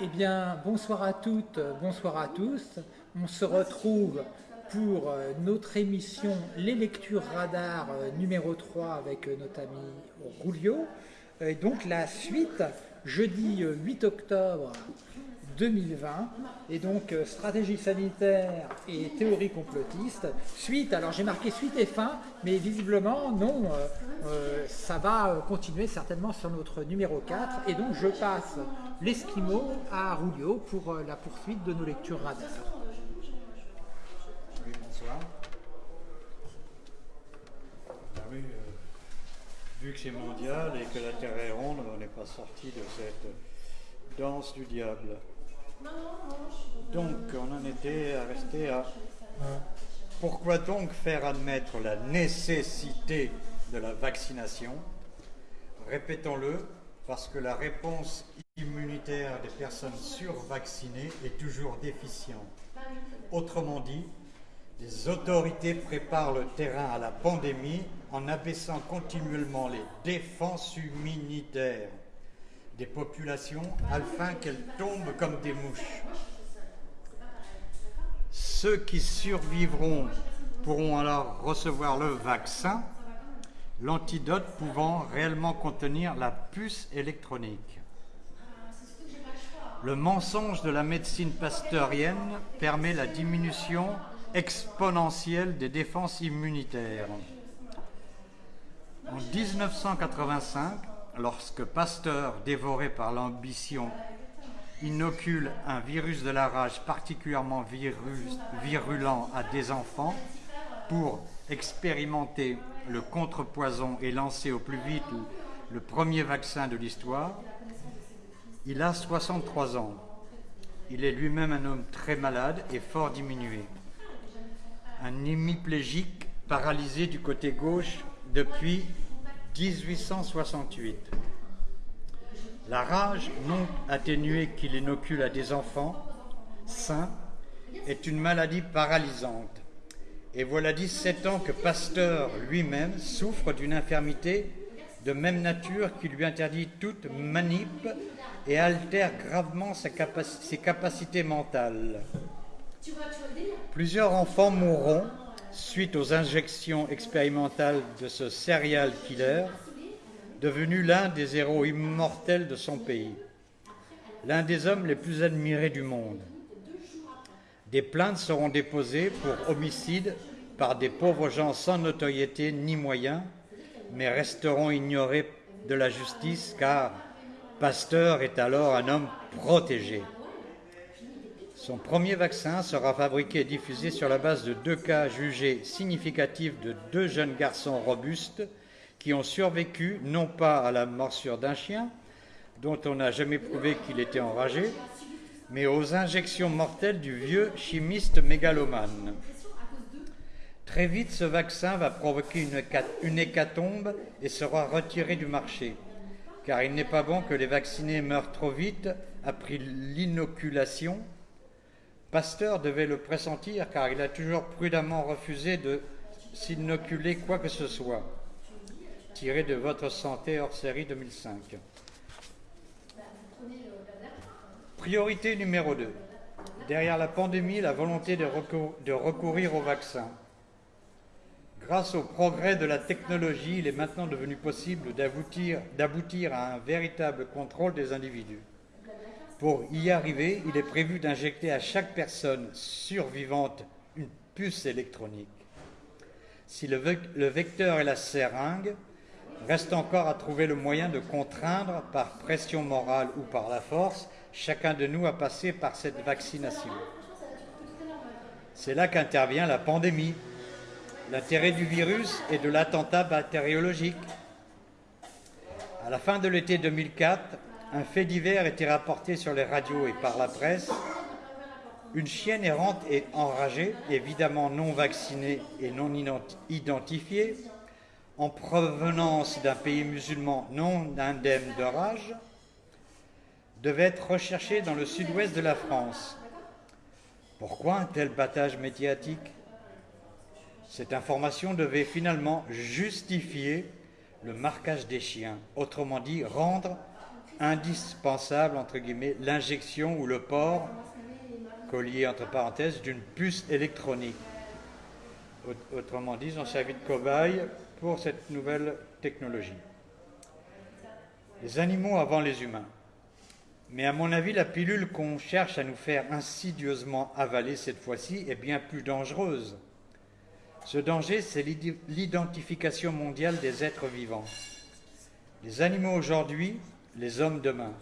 Eh bien, bonsoir à toutes, bonsoir à tous. On se retrouve pour euh, notre émission Les Lectures Radar euh, numéro 3 avec euh, notre ami Roulio. Et donc la suite, jeudi 8 octobre 2020, et donc stratégie sanitaire et théorie complotiste. Suite, alors j'ai marqué suite et fin, mais visiblement non, ça va continuer certainement sur notre numéro 4, et donc je passe l'Esquimau à Roulio pour la poursuite de nos lectures radar. vu que c'est mondial et que la Terre est ronde, on n'est pas sorti de cette danse du diable. Donc on en était à rester à pourquoi donc faire admettre la nécessité de la vaccination? Répétons-le, parce que la réponse immunitaire des personnes survaccinées est toujours déficiente. Autrement dit, les autorités préparent le terrain à la pandémie en abaissant continuellement les défenses immunitaires des populations afin qu'elles tombent comme des mouches. Ceux qui survivront pourront alors recevoir le vaccin, l'antidote pouvant réellement contenir la puce électronique. Le mensonge de la médecine pasteurienne permet la diminution exponentielle des défenses immunitaires. En 1985, lorsque Pasteur, dévoré par l'ambition, inocule un virus de la rage particulièrement virulent à des enfants pour expérimenter le contrepoison et lancer au plus vite le premier vaccin de l'histoire, il a 63 ans. Il est lui-même un homme très malade et fort diminué un hémiplégique paralysé du côté gauche depuis 1868. La rage non atténuée qu'il inocule à des enfants sains est une maladie paralysante. Et voilà 17 ans que Pasteur lui-même souffre d'une infirmité de même nature qui lui interdit toute manip et altère gravement ses capacités mentales. Plusieurs enfants mourront suite aux injections expérimentales de ce serial killer, devenu l'un des héros immortels de son pays, l'un des hommes les plus admirés du monde. Des plaintes seront déposées pour homicide par des pauvres gens sans notoriété ni moyens, mais resteront ignorés de la justice car Pasteur est alors un homme protégé. Son premier vaccin sera fabriqué et diffusé sur la base de deux cas jugés significatifs de deux jeunes garçons robustes qui ont survécu non pas à la morsure d'un chien, dont on n'a jamais prouvé qu'il était enragé, mais aux injections mortelles du vieux chimiste mégalomane. Très vite, ce vaccin va provoquer une, hécatombe et sera retiré du marché, car il n'est pas bon que les vaccinés meurent trop vite après l'inoculation Pasteur devait le pressentir car il a toujours prudemment refusé de s'inoculer quoi que ce soit. Tiré de votre santé hors série 2005. Priorité numéro 2. Derrière la pandémie, la volonté de, de recourir au vaccin. Grâce au progrès de la technologie, il est maintenant devenu possible d'aboutir à un véritable contrôle des individus. Pour y arriver, il est prévu d'injecter à chaque personne survivante une puce électronique. Si le, vecteur est la seringue, reste encore à trouver le moyen de contraindre par pression morale ou par la force chacun de nous à passer par cette vaccination. C'est là qu'intervient la pandémie, l'intérêt du virus et de l'attentat bactériologique. À la fin de l'été 2004, un fait divers était rapporté sur les radios et par la presse. Une chienne errante et enragée, évidemment non vaccinée et non identifiée, en provenance d'un pays musulman non indemne de rage, devait être recherchée dans le sud-ouest de la France. Pourquoi un tel battage médiatique? Cette information devait finalement justifier le marquage des chiens, autrement dit rendre indispensable, entre guillemets, l'injection ou le port, collier entre parenthèses, d'une puce électronique. Autrement dit, ils ont servi de cobaye pour cette nouvelle technologie. Les animaux avant les humains. Mais à mon avis, la pilule qu'on cherche à nous faire insidieusement avaler cette fois-ci est bien plus dangereuse. Ce danger, c'est l'identification mondiale des êtres vivants. Les animaux aujourd'hui, les hommes demain.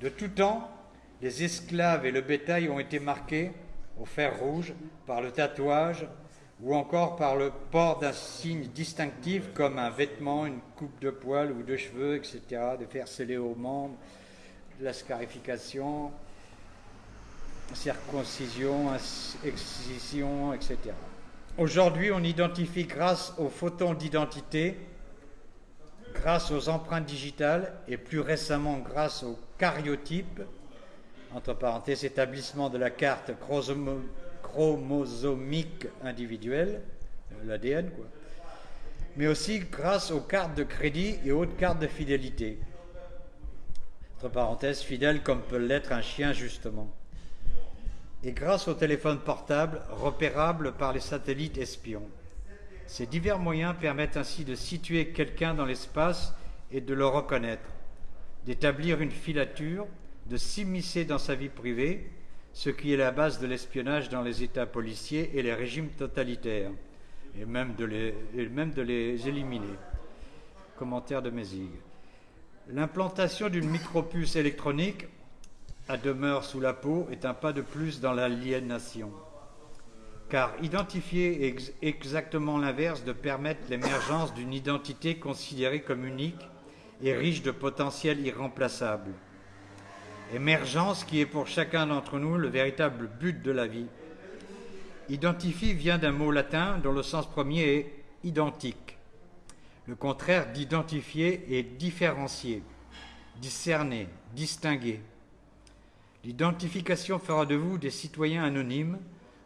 De tout temps, les esclaves et le bétail ont été marqués au fer rouge par le tatouage ou encore par le port d'un signe distinctif comme un vêtement, une coupe de poils ou de cheveux, etc., de fer scellé aux membres, de la scarification, circoncision, excision, etc. Aujourd'hui, on identifie grâce aux photons d'identité, grâce aux empreintes digitales et plus récemment grâce aux cariotypes, entre parenthèses, établissement de la carte chromosomique individuelle, euh, l'ADN, quoi, mais aussi grâce aux cartes de crédit et autres cartes de fidélité. Entre parenthèses, fidèle comme peut l'être un chien, justement. Et grâce au téléphone portable, repérable par les satellites espions. Ces divers moyens permettent ainsi de situer quelqu'un dans l'espace et de le reconnaître, d'établir une filature, de s'immiscer dans sa vie privée, ce qui est la base de l'espionnage dans les États policiers et les régimes totalitaires, et même de les, éliminer. Commentaire de Mézig. L'implantation d'une micropuce électronique à demeure sous la peau est un pas de plus dans l'aliénation. Car identifier est exactement l'inverse de permettre l'émergence d'une identité considérée comme unique et riche de potentiel irremplaçable. Émergence qui est pour chacun d'entre nous le véritable but de la vie. Identifie vient d'un mot latin dont le sens premier est identique. Le contraire d'identifier est différencier, discerner, distinguer. L'identification fera de vous des citoyens anonymes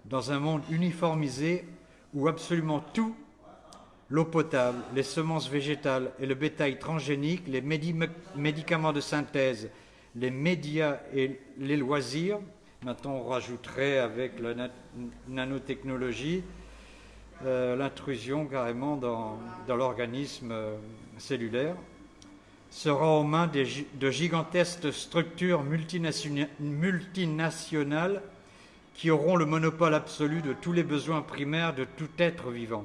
dans un monde uniformisé où absolument tout, l'eau potable, les semences végétales et le bétail transgénique, les médicaments de synthèse, les médias et les loisirs, maintenant on rajouterait avec la nanotechnologie euh, l'intrusion carrément dans, l'organisme euh, cellulaire, sera aux mains de gigantesques structures multinationales qui auront le monopole absolu de tous les besoins primaires de tout être vivant.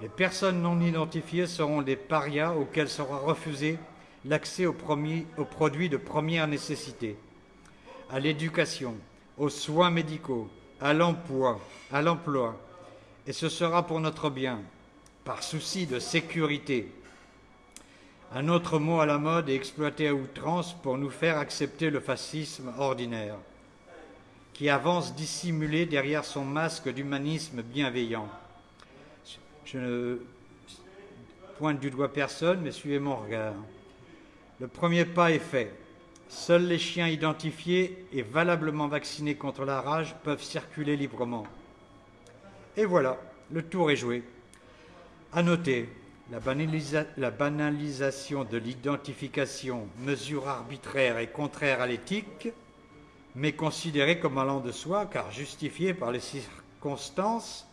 Les personnes non identifiées seront des parias auxquels sera refusé l'accès aux, produits de première nécessité, à l'éducation, aux soins médicaux, à l'emploi, à l'emploi, et ce sera pour notre bien, par souci de sécurité. Un autre mot à la mode est exploité à outrance pour nous faire accepter le fascisme ordinaire, qui avance dissimulé derrière son masque d'humanisme bienveillant. Je ne pointe du doigt personne, mais suivez mon regard. Le premier pas est fait. Seuls les chiens identifiés et valablement vaccinés contre la rage peuvent circuler librement. Et voilà, le tour est joué. À noter, la, la banalisation de l'identification, mesure arbitraire et contraire à l'éthique, mais considérée comme allant de soi car justifiée par les circonstances.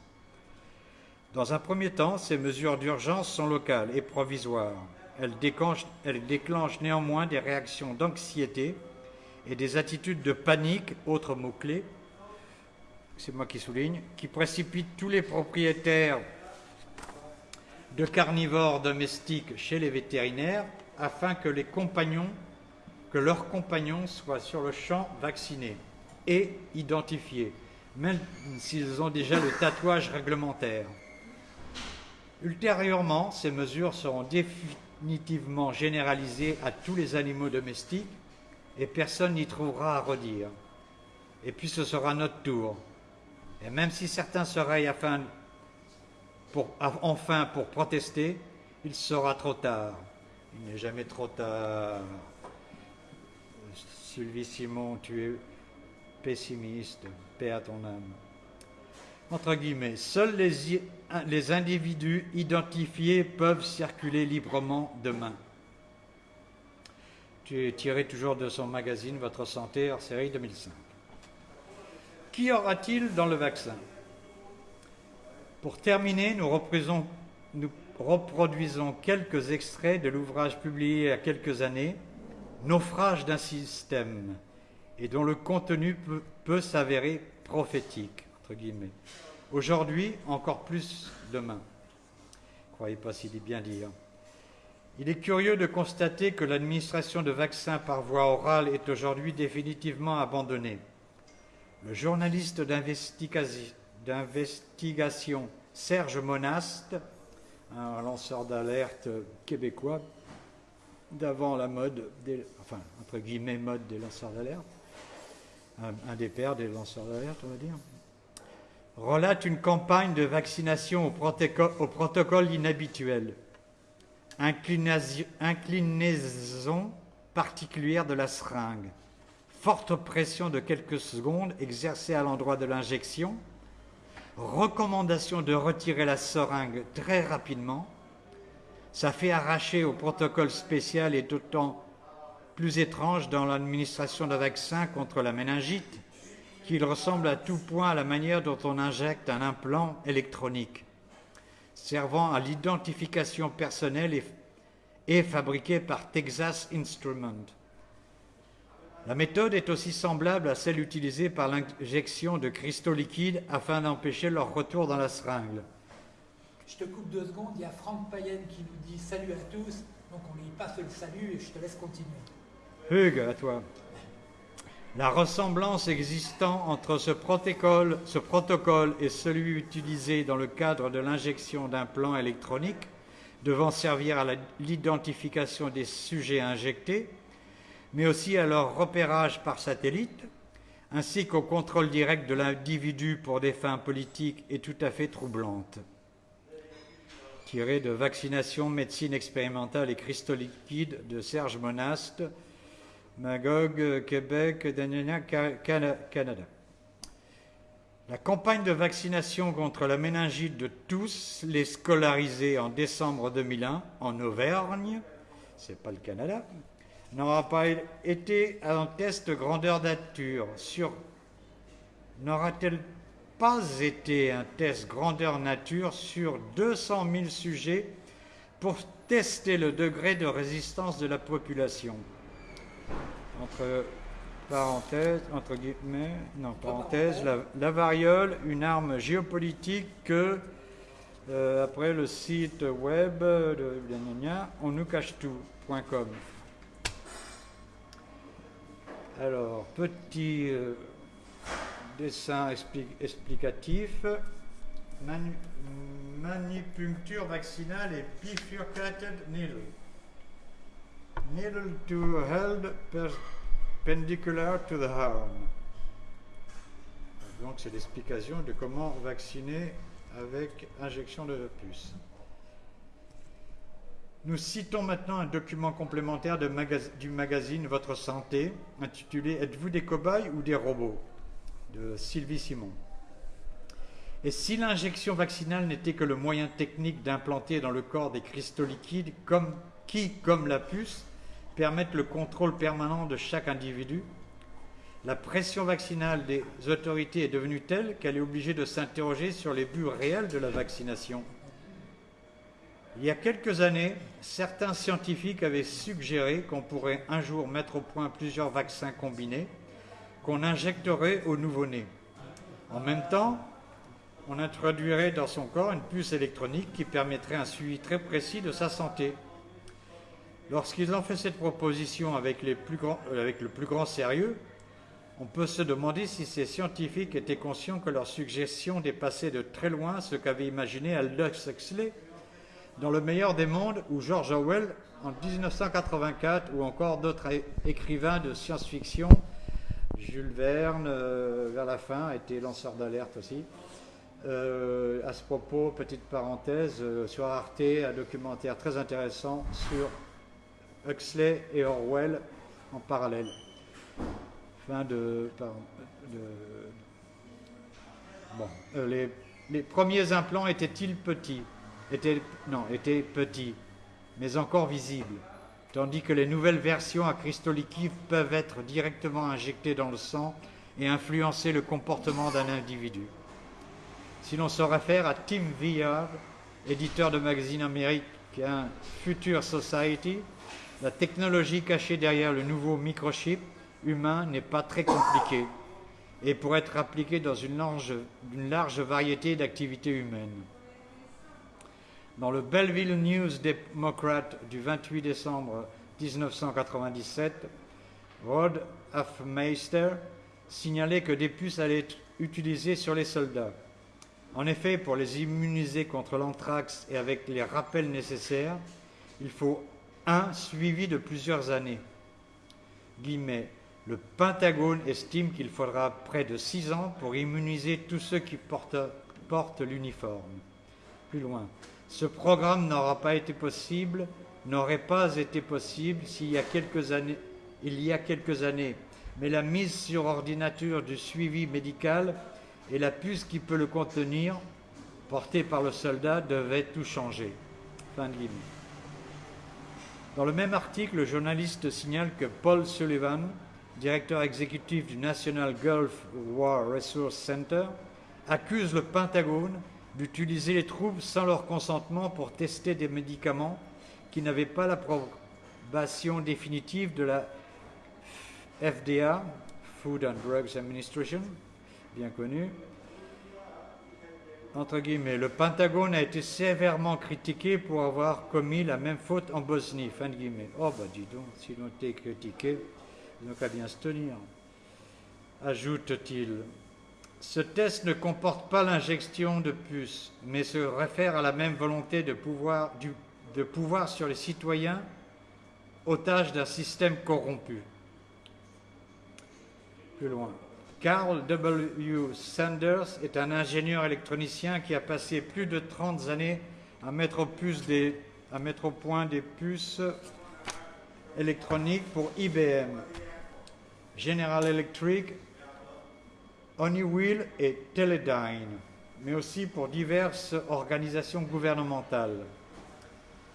Dans un premier temps, ces mesures d'urgence sont locales et provisoires elle déclenche, néanmoins des réactions d'anxiété et des attitudes de panique, autre mot-clé, c'est moi qui souligne, qui précipitent tous les propriétaires de carnivores domestiques chez les vétérinaires afin que les compagnons, que leurs compagnons soient sur le champ vaccinés et identifiés, même s'ils ont déjà le tatouage réglementaire. Ultérieurement, ces mesures seront définitivement définitivement généralisé à tous les animaux domestiques et personne n'y trouvera à redire. Et puis ce sera notre tour. Et même si certains seraient afin enfin pour protester, il sera trop tard. Il n'est jamais trop tard. Sylvie Simon, tu es pessimiste, paix à ton âme entre guillemets, seuls les, individus identifiés peuvent circuler librement demain. tiré toujours de son magazine Votre Santé hors série 2005. Qui aura-t-il dans le vaccin? Pour terminer, nous nous reproduisons quelques extraits de l'ouvrage publié il y a quelques années, Naufrage d'un système, et dont le contenu peut, s'avérer prophétique, entre guillemets. Aujourd'hui, encore plus demain. Croyez pas s'il est bien dit. Hein. Il est curieux de constater que l'administration de vaccins par voie orale est aujourd'hui définitivement abandonnée. Le journaliste d'investigation Serge Monast, un lanceur d'alerte québécois d'avant la mode, des, enfin, entre guillemets, mode des lanceurs d'alerte, un, des pères des lanceurs d'alerte, on va dire, relate une campagne de vaccination au au protocole inhabituel, inclinaison particulière de la seringue, forte pression de quelques secondes exercée à l'endroit de l'injection, recommandation de retirer la seringue très rapidement, ça fait arracher au protocole spécial et d'autant plus étrange dans l'administration d'un vaccin contre la méningite qu'il ressemble à tout point à la manière dont on injecte un implant électronique, servant à l'identification personnelle et, et fabriqué par Texas Instruments. La méthode est aussi semblable à celle utilisée par l'injection de cristaux liquides afin d'empêcher leur retour dans la seringue. Je te coupe deux secondes, il y a Franck Payenne qui nous dit salut à tous, donc on lui passe le salut et je te laisse continuer. Hugues, à toi. La ressemblance existant entre ce protocole, ce protocole et celui utilisé dans le cadre de l'injection d'implants électroniques devant servir à l'identification des sujets injectés mais aussi à leur repérage par satellite, ainsi qu'au contrôle direct de l'individu pour des fins politiques est tout à fait troublante. Tiré de Vaccination, médecine expérimentale et cristaux liquides de Serge Monast, Magog, Québec, Canada. La campagne de vaccination contre la méningite de tous les scolarisés en décembre 2001 en Auvergne, c'est pas le Canada, n'aura pas été un test grandeur nature n'aura-t-elle pas été un test grandeur nature sur 200 000 sujets pour tester le degré de résistance de la population entre parenthèses, entre guillemets, non, parenthèse, la, variole, une arme géopolitique que, euh, après le site web de on nous cache tout.com. Alors, petit euh, dessin explicatif. manipuncture vaccinale et bifurcated needle. Needle to held perpendicular to the arm. Donc, c'est l'explication de comment vacciner avec injection de puce. Nous citons maintenant un document complémentaire du magazine Votre Santé, intitulé Êtes-vous des cobayes ou des robots? De Sylvie Simon. Et si l'injection vaccinale n'était que le moyen technique d'implanter dans le corps des cristaux liquides comme, qui, comme la puce, permettent le contrôle permanent de chaque individu, la pression vaccinale des autorités est devenue telle qu'elle est obligée de s'interroger sur les buts réels de la vaccination. Il y a quelques années, certains scientifiques avaient suggéré qu'on pourrait un jour mettre au point plusieurs vaccins combinés qu'on injecterait au nouveau-né. En même temps, on introduirait dans son corps une puce électronique qui permettrait un suivi très précis de sa santé. Lorsqu'ils ont fait cette proposition euh, avec le plus grand sérieux, on peut se demander si ces scientifiques étaient conscients que leur suggestion dépassait de très loin ce qu'avait imaginé Aldous Huxley dans le meilleur des mondes ou George Orwell en 1984 ou encore d'autres écrivains de science-fiction. Jules Verne, euh, vers la fin, était lanceur d'alerte aussi. Euh, à ce propos, petite parenthèse, euh, sur Arte, un documentaire très intéressant sur Huxley et Orwell en parallèle. Fin de. les, premiers implants étaient-ils petits? Était, non, était petit, mais encore visible. Tandis que les nouvelles versions liquides peuvent être directement injectées dans le sang et influencer le comportement d'un individu. Si l'on se réfère à Tim VR, éditeur de magazine américain Future Society, la technologie cachée derrière le nouveau microchip humain n'est pas très compliquée et pourrait être appliquée dans une large variété d'activités humaines. Dans le Belleville News Democrat du 28 décembre 1997, Rod Hofmeister signalait que des puces allaient être utilisées sur les soldats. En effet, pour les immuniser contre l'anthrax et avec les rappels nécessaires, il faut un suivi de plusieurs années. Guillemets, le Pentagone estime qu'il faudra près de six ans pour immuniser tous ceux qui portent, portent l'uniforme. Plus loin, ce programme n'aura pas été possible, n'aurait pas été possible s'il y a quelques années, il y a quelques années, mais la mise sur ordinateur du suivi médical et la puce qui peut le contenir, portée par le soldat, devait tout changer. Dans le même article, le journaliste signale que Paul Sullivan, directeur exécutif du National Gulf War Resource Center, accuse le Pentagone d'utiliser les troupes sans leur consentement pour tester des médicaments qui n'avaient pas l'approbation définitive de la FDA, Food and Drugs Administration, bien connu. Entre guillemets, le Pentagone a été sévèrement critiqué pour avoir commis la même faute en Bosnie. Guillemets. Oh, bah dis donc, s'ils ont été critiqués, ils n'ont qu'à bien se tenir. Ajoute-t-il. Ce test ne comporte pas l'injection de puces, mais se réfère à la même volonté de pouvoir, sur les citoyens, otages d'un système corrompu. Plus loin. Carl W. Sanders est un ingénieur électronicien qui a passé plus de 30 années à mettre au point des puces électroniques pour IBM, General Electric, Honeywell et Teledyne, mais aussi pour diverses organisations gouvernementales.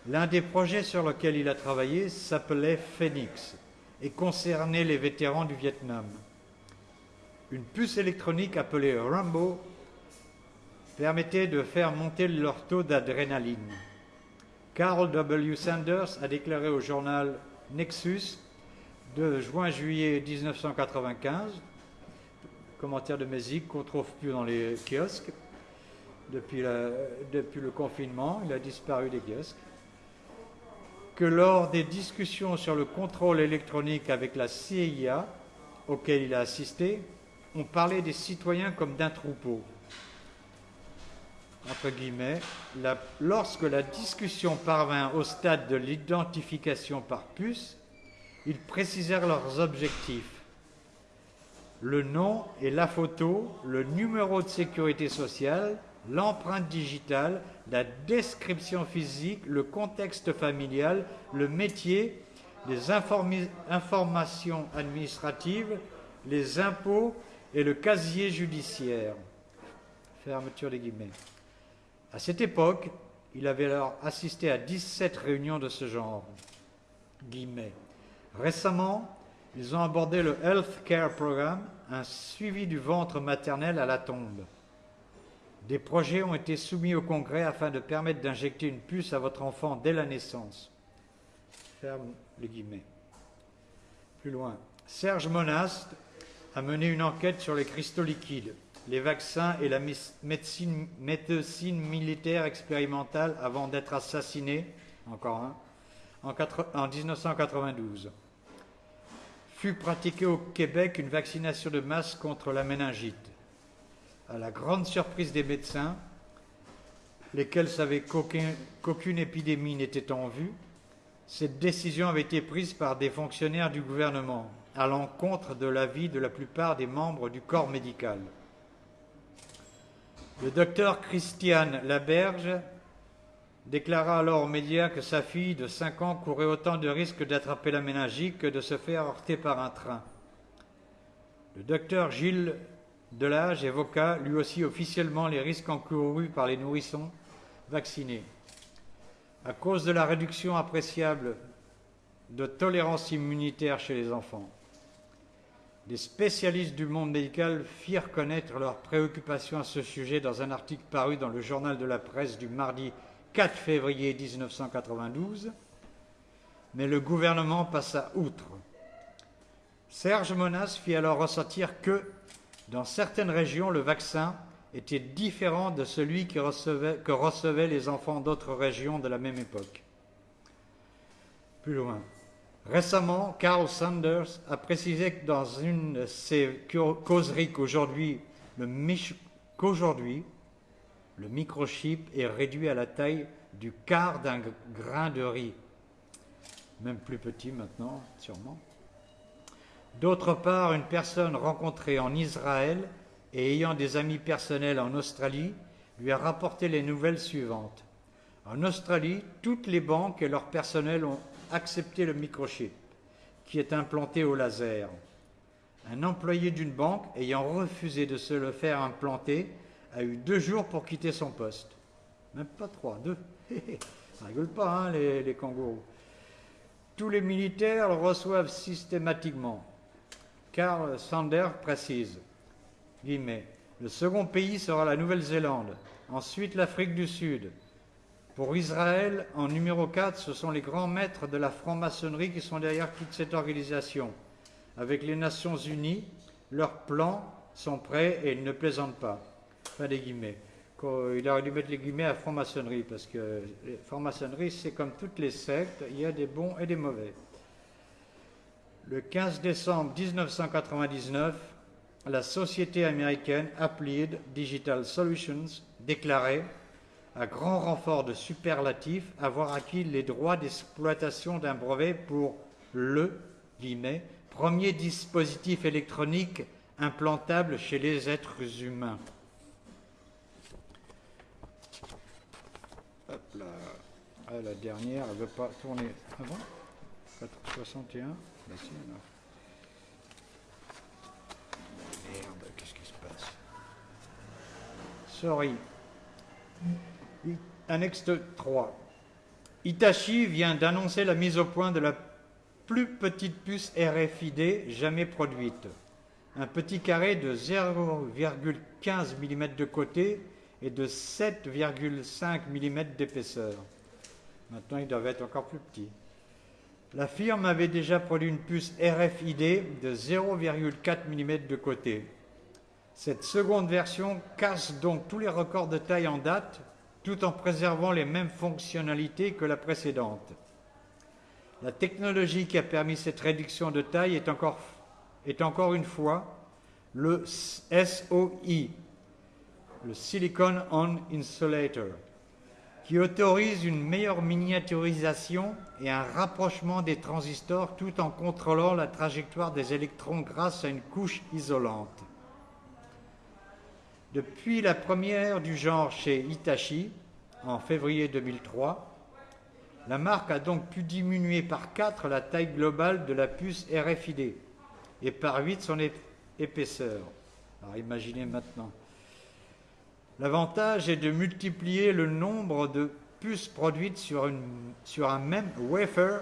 L'un des projets sur lesquels il a travaillé s'appelait Phoenix et concernait les vétérans du Vietnam une puce électronique appelée Rambo permettait de faire monter leur taux d'adrénaline. Carl W. Sanders a déclaré au journal Nexus de juin-juillet 1995, commentaire de musique qu'on ne trouve plus dans les kiosques depuis, depuis le confinement, il a disparu des kiosques, que lors des discussions sur le contrôle électronique avec la CIA, auquel il a assisté, on parlait des citoyens comme d'un troupeau. Entre guillemets, lorsque la discussion parvint au stade de l'identification par puce, ils précisèrent leurs objectifs. Le nom et la photo, le numéro de sécurité sociale, l'empreinte digitale, la description physique, le contexte familial, le métier, les informations administratives, les impôts et le casier judiciaire. Fermeture des guillemets. À cette époque, il avait alors assisté à 17 réunions de ce genre. Guillemets. Récemment, ils ont abordé le Health Care Program, un suivi du ventre maternel à la tombe. Des projets ont été soumis au Congrès afin de permettre d'injecter une puce à votre enfant dès la naissance. Ferme les guillemets. Plus loin. Serge Monast, a mené une enquête sur les cristaux liquides, les vaccins et la médecine, militaire expérimentale avant d'être assassiné, encore un, en, en 1992. Fut pratiquée au Québec une vaccination de masse contre la méningite. À la grande surprise des médecins, lesquels savaient qu'aucune épidémie n'était en vue, cette décision avait été prise par des fonctionnaires du gouvernement à l'encontre de l'avis de la plupart des membres du corps médical. Le docteur Christiane Laberge déclara alors aux médias que sa fille de 5 ans courait autant de risques d'attraper la méningite que de se faire heurter par un train. Le docteur Gilles Delage évoqua lui aussi officiellement les risques encourus par les nourrissons vaccinés. À cause de la réduction appréciable de tolérance immunitaire chez les enfants. Les spécialistes du monde médical firent connaître leurs préoccupations à ce sujet dans un article paru dans le journal de la presse du mardi 4 février 1992, mais le gouvernement passa outre. Serge Monas fit alors ressentir que, dans certaines régions, le vaccin était différent de celui que recevaient, les enfants d'autres régions de la même époque. Plus loin. Récemment, Carl Sanders a précisé que dans une de ses causeries qu'aujourd'hui, qu'aujourd'hui, le microchip est réduit à la taille du quart d'un grain de riz. Même plus petit maintenant, sûrement. D'autre part, une personne rencontrée en Israël et ayant des amis personnels en Australie lui a rapporté les nouvelles suivantes. En Australie, toutes les banques et leur personnel ont accepté le microchip, qui est implanté au laser. Un employé d'une banque ayant refusé de se le faire implanter a eu deux jours pour quitter son poste. Même pas trois, deux. Ça rigole pas, hein, les, kangourous. Tous les militaires le reçoivent systématiquement. Carl Sander précise, le second pays sera la Nouvelle-Zélande, ensuite l'Afrique du Sud. Pour Israël, en numéro 4, ce sont les grands maîtres de la franc-maçonnerie qui sont derrière toute cette organisation. Avec les Nations Unies, leurs plans sont prêts et ils ne plaisantent pas. Pas des guillemets. Il aurait dû mettre les guillemets à franc-maçonnerie, parce que franc-maçonnerie, c'est comme toutes les sectes, il y a des bons et des mauvais. Le 15 décembre 1999, la société américaine Applied Digital Solutions déclarait, à grand renfort de superlatifs, avoir acquis les droits d'exploitation d'un brevet pour le premier dispositif électronique implantable chez les êtres humains. Hop là. Ah, la dernière, elle ne veut pas tourner avant 61 Merde, qu'est-ce qui se passe? Sorry. Annexe 3. Itachi vient d'annoncer la mise au point de la plus petite puce RFID jamais produite. Un petit carré de 0,15 mm de côté et de 7,5 mm d'épaisseur. Maintenant, ils doivent être encore plus petits. La firme avait déjà produit une puce RFID de 0,4 mm de côté. Cette seconde version casse donc tous les records de taille en date tout en préservant les mêmes fonctionnalités que la précédente. La technologie qui a permis cette réduction de taille est encore, est encore une fois le SOI, le Silicon On Insulator, qui autorise une meilleure miniaturisation et un rapprochement des transistors tout en contrôlant la trajectoire des électrons grâce à une couche isolante. Depuis la première du genre chez Hitachi, en février 2003, la marque a donc pu diminuer par 4 la taille globale de la puce RFID et par 8 son épaisseur. Alors imaginez maintenant. L'avantage est de multiplier le nombre de puces produites sur, un même wafer,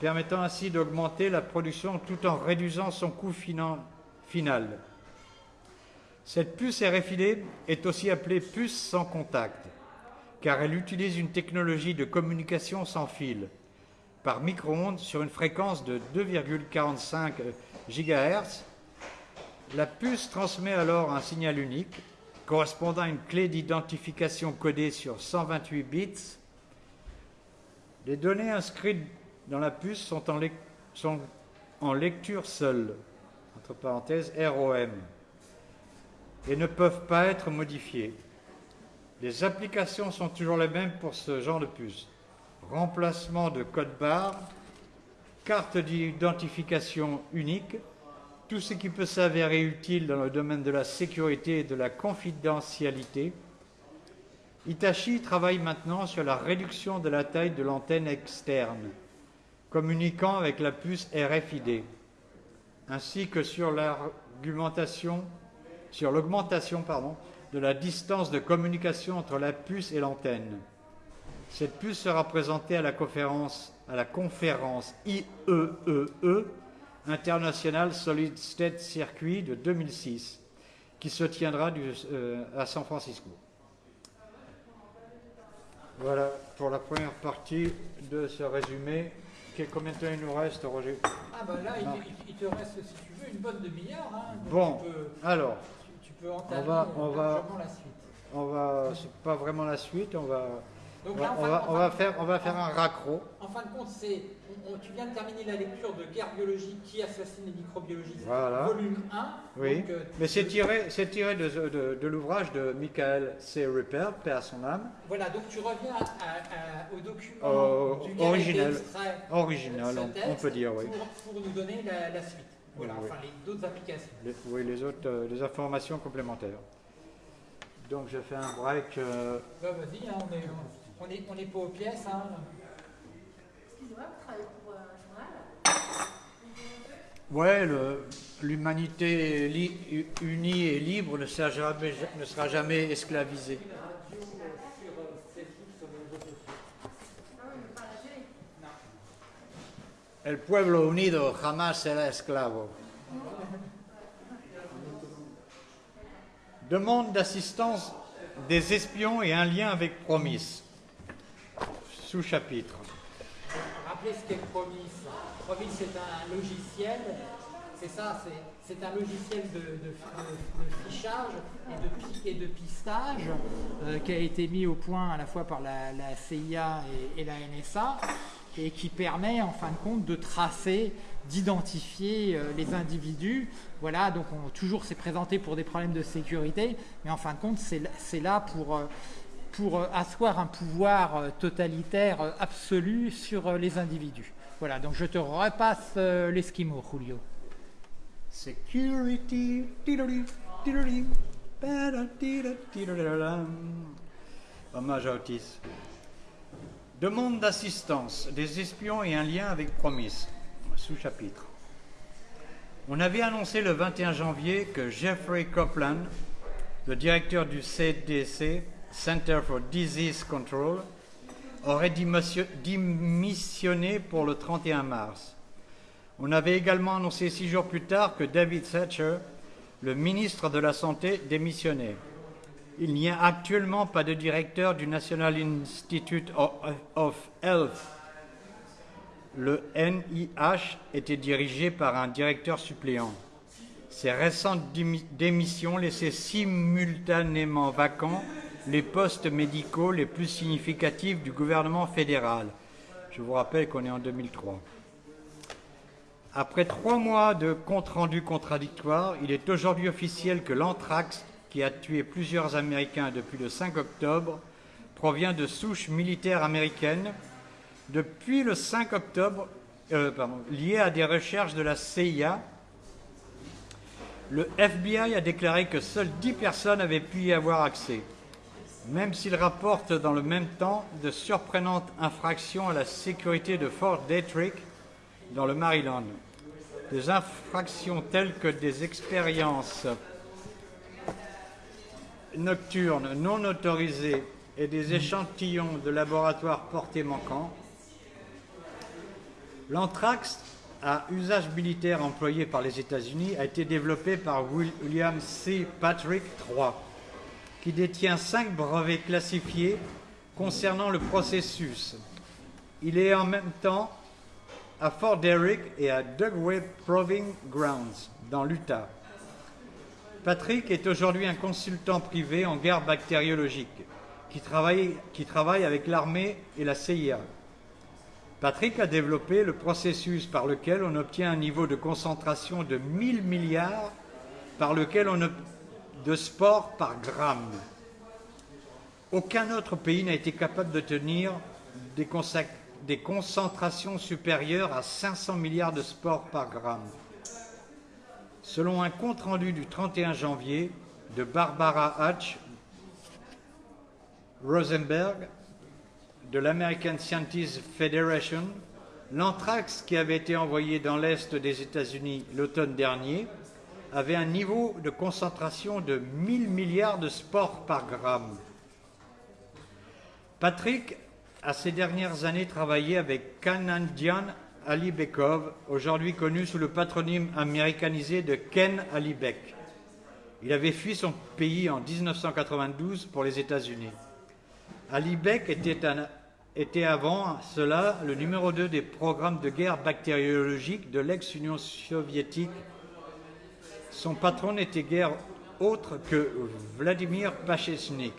permettant ainsi d'augmenter la production tout en réduisant son coût final. Cette puce RFID est aussi appelée puce sans contact, car elle utilise une technologie de communication sans fil, par micro-ondes sur une fréquence de 2,45 GHz. La puce transmet alors un signal unique correspondant à une clé d'identification codée sur 128 bits. Les données inscrites dans la puce sont en, lecture seule, entre parenthèses ROM, et ne peuvent pas être modifiées. Les applications sont toujours les mêmes pour ce genre de puce. Remplacement de code barre, carte d'identification unique, tout ce qui peut s'avérer utile dans le domaine de la sécurité et de la confidentialité. Hitachi travaille maintenant sur la réduction de la taille de l'antenne externe, communiquant avec la puce RFID, ainsi que sur l'argumentation, sur l'augmentation de la distance de communication entre la puce et l'antenne. Cette puce sera présentée à la conférence IEEE International Solid State Circuit de 2006 qui se tiendra du- euh, à San Francisco. Voilà pour la première partie de ce résumé. Combien de temps il nous reste, Roger? Ah bah là, il, te reste, si tu veux, une bonne demi-heure. Hein, Bon. Tu peux, Alors, tu, tu peux On va- on euh, va- largement la suite. on va, c'est pas vraiment la suite, on va, Donc on là, va, on va, on va faire, on va faire un raccro. En fin de compte, c'est, on- tu viens de terminer la lecture de Guerre biologique qui assassine les microbiologistes, Voilà. volume 1. Oui, Donc, euh, mais c'est tiré, c'est tiré de, de- de l'ouvrage de Michael C. Ripper, paix à son âme, Voilà, donc tu reviens à- à- au document été original. original, on, peut dire, oui. Pour, pour nous donner la, la suite. Voilà, Oui, enfin les d'autres applications. Les, oui, les autres, euh, les informations complémentaires. Donc je fais un break. euh, Bah, vas-y, hein, on est, on est, on est pas aux pièces. Hein. Excusez-moi, vous travaillez pour euh, un journal Ouais, l'humanité unie et libre ne sera jamais, ne sera jamais esclavisée. Non, mais pas la télé. El pueblo unido jamás será esclavo. Demande d'assistance des espions et un lien avec Promis. Sous-chapitre. Rappelez ce qu'est Promis. Promis, c'est un logiciel. C'est ça, c'est, un logiciel de, fichage et de, pistage euh, qui a été mis au point à la fois par la, CIA et, la NSA et qui permet en fin de compte de tracer, d'identifier euh, les individus. Voilà, donc on, toujours c'est présenté pour des problèmes de sécurité, mais en fin de compte c'est, c'est là pour... euh, pour euh, asseoir un pouvoir euh, totalitaire euh, absolu sur les individus. Voilà, donc je te repasse l'esquimau, Julio. Security. Hommage à Otis. Demande d'assistance des espions et un lien avec Promis. Sous-chapitre. On avait annoncé le 21 janvier que Jeffrey Copeland, le directeur du CDC, Center for Disease Control, aurait démission- démissionné pour le 31 mars. On avait également annoncé six jours plus tard que David Thatcher, le ministre de la Santé, démissionnait. Il n'y a actuellement pas de directeur du National Institute of Health. Le NIH était dirigé par un directeur suppléant. Ces récentes démi- démissions laissaient simultanément vacants les postes médicaux les plus significatifs du gouvernement fédéral. Je vous rappelle qu'on est en 2003. Après trois mois de comptes rendus contradictoires, il est aujourd'hui officiel que l'anthrax, qui a tué plusieurs Américains depuis le 5 octobre, provient de souches militaires américaines. Depuis le 5 octobre, euh, pardon, lié à des recherches de la CIA, le FBI a déclaré que seules 10 personnes avaient pu y avoir accès, même s'il rapporte dans le même temps de surprenantes infractions à la sécurité de Fort Detrick dans le Maryland. Des infractions telles que des expériences nocturnes non autorisées et des échantillons de laboratoire portés manquants. L'anthrax à usage militaire employé par les États-Unis a été développé par William C. Patrick III, qui détient cinq brevets classifiés concernant le processus. Il est en même temps à Fort Derrick et à Dugway Proving Grounds, dans l'Utah. Patrick est aujourd'hui un consultant privé en guerre bactériologique qui travaille, qui travaille avec l'armée et la CIA. Patrick a développé le processus par lequel on obtient un niveau de concentration de 1000 milliards par lequel on de spores par gramme. Aucun autre pays n'a été capable de tenir des, concentrations supérieures à 500 milliards de spores par gramme. Selon un compte-rendu du 31 janvier de Barbara Hatch Rosenberg de l'American Scientists Federation, l'anthrax qui avait été envoyé dans l'Est des États-Unis l'automne dernier avait un niveau de concentration de 1000 milliards de spores par gramme. Patrick a ces dernières années travaillé avec Kanandian Alibekov, aujourd'hui connu sous le patronyme américanisé de Ken Alibek. Il avait fui son pays en 1992 pour les États-Unis. Alibek était, était avant cela le numéro 2 des programmes de guerre bactériologique de l'ex-Union soviétique. Son patron n'était guère autre que Vladimir Pachechnik.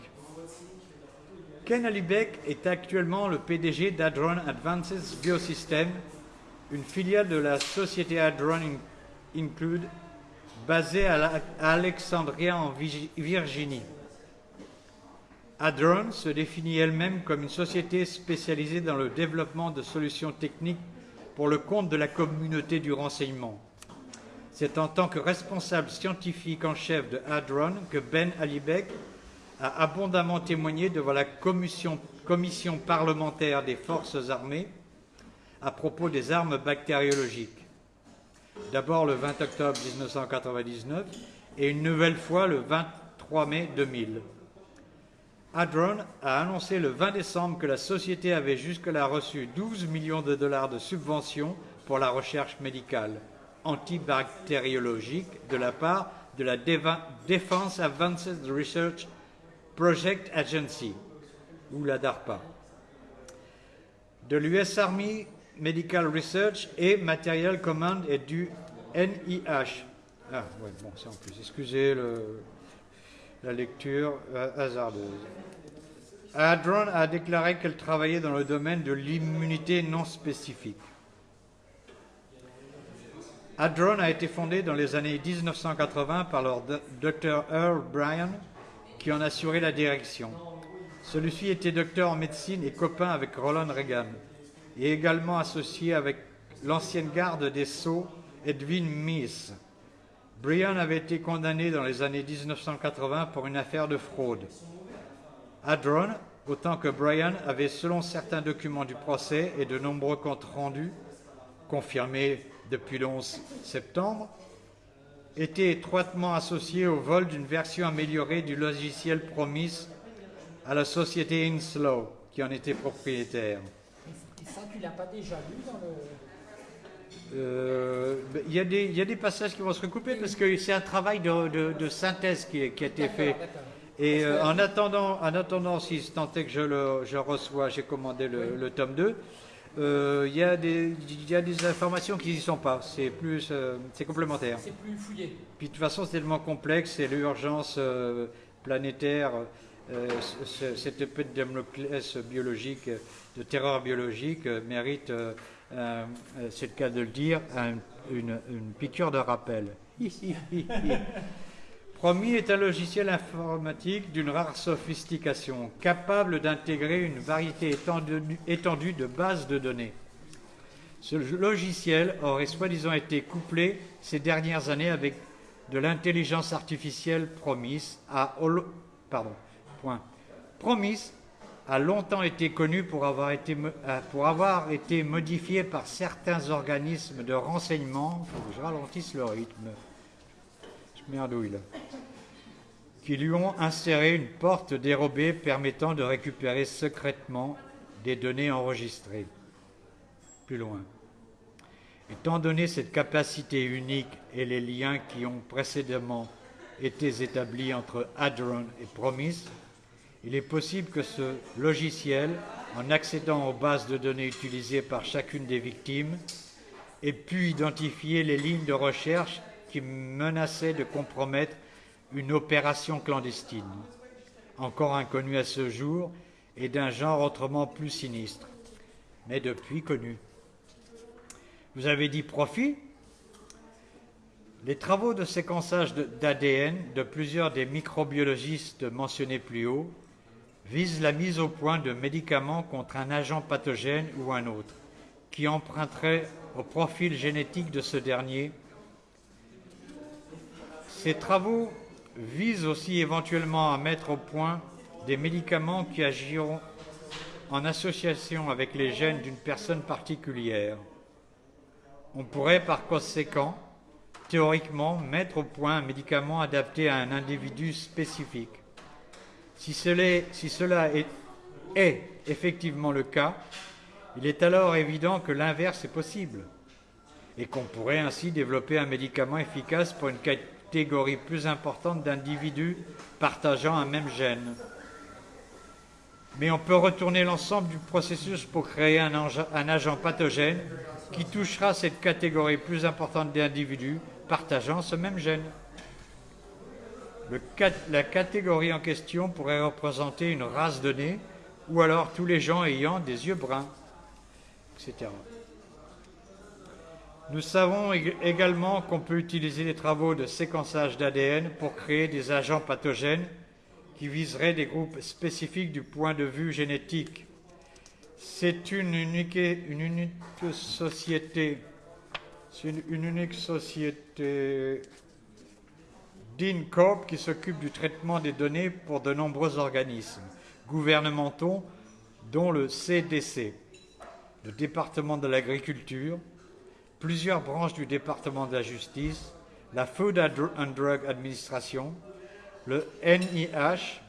Ken Alibek est actuellement le PDG d'Adron Advances Biosystems, une filiale de la société Adron Include, basée à Alexandria en Virginie. Adron se définit elle-même comme une société spécialisée dans le développement de solutions techniques pour le compte de la communauté du renseignement. C'est en tant que responsable scientifique en chef de Adron que Ben Alibek a abondamment témoigné devant la commission, commission parlementaire des forces armées à propos des armes bactériologiques. D'abord le 20 octobre 1999 et une nouvelle fois le 23 mai 2000. Adron a annoncé le 20 décembre que la société avait jusque-là reçu 12 millions de dollars de subventions pour la recherche médicale antibactériologique de la part de la Defense Advanced Research Project Agency, ou la DARPA, de l'US Army Medical Research et Material Command et du NIH. Ah, ouais, bon, c'est en plus. Excusez la lecture euh, hasardeuse. Adron a déclaré qu'elle travaillait dans le domaine de l'immunité non spécifique. Adron a été fondé dans les années 1980 par leur docteur Earl Bryan, qui en assurait la direction. Celui-ci était docteur en médecine et copain avec Roland Reagan, et également associé avec l'ancienne garde des Sceaux, Edwin Meese. Bryan avait été condamné dans les années 1980 pour une affaire de fraude. Adron, autant que Bryan, avait, selon certains documents du procès et de nombreux comptes rendus, confirmés depuis le 11 septembre, était étroitement associé au vol d'une version améliorée du logiciel Promise à la société Inslow, qui en était propriétaire. Et ça, tu l'as pas déjà lu dans le... Euh, ben, il y, a des passages qui vont se recouper parce que c'est un travail de, synthèse qui, a été fait. Et euh, en, attendant, en attendant, si tant est que je le je reçois, j'ai commandé le, le, tome 2, euh, il y, a des, y a des informations qui n'y sont pas. C'est plus, euh, c'est complémentaire. C'est plus fouillé. Puis de toute façon, c'est tellement complexe, c'est l'urgence euh, planétaire, cette épée de biologique, de terreur biologique, mérite, c'est le cas de le dire, une, une piqûre de rappel. Promis est un logiciel informatique d'une rare sophistication, capable d'intégrer une variété étendue, de bases de données. Ce logiciel aurait soi-disant été couplé ces dernières années avec de l'intelligence artificielle Promis. Promis a longtemps été connu pour avoir été, euh, pour avoir été modifié par certains organismes de renseignement. Faut que je ralentisse le rythme merdouille qui lui ont inséré une porte dérobée permettant de récupérer secrètement des données enregistrées. Plus loin. Étant donné cette capacité unique et les liens qui ont précédemment été établis entre Hadron et Promise, il est possible que ce logiciel, en accédant aux bases de données utilisées par chacune des victimes, ait pu identifier les lignes de recherche qui menaçait de compromettre une opération clandestine, encore inconnue à ce jour et d'un genre autrement plus sinistre, mais depuis connu. Vous avez dit profit Les travaux de séquençage d'ADN de plusieurs des microbiologistes mentionnés plus haut visent la mise au point de médicaments contre un agent pathogène ou un autre, qui emprunterait au profil génétique de ce dernier ces travaux visent aussi éventuellement à mettre au point des médicaments qui agiront en association avec les gènes d'une personne particulière. On pourrait par conséquent, théoriquement, mettre au point un médicament adapté à un individu spécifique. Si cela est, effectivement le cas, il est alors évident que l'inverse est possible et qu'on pourrait ainsi développer un médicament efficace pour une catégorie plus importante d'individus partageant un même gène. Mais on peut retourner l'ensemble du processus pour créer un, agent pathogène qui touchera cette catégorie plus importante d'individus partageant ce même gène. La catégorie en question pourrait représenter une race donnée ou alors tous les gens ayant des yeux bruns, etc. Nous savons également qu'on peut utiliser les travaux de séquençage d'ADN pour créer des agents pathogènes qui viseraient des groupes spécifiques du point de vue génétique. C'est une unique, société, une unique société d'InCorp qui s'occupe du traitement des données pour de nombreux organismes gouvernementaux, dont le CDC, le département de l'agriculture, plusieurs branches du département de la justice, la Food and Drug Administration, le NIH,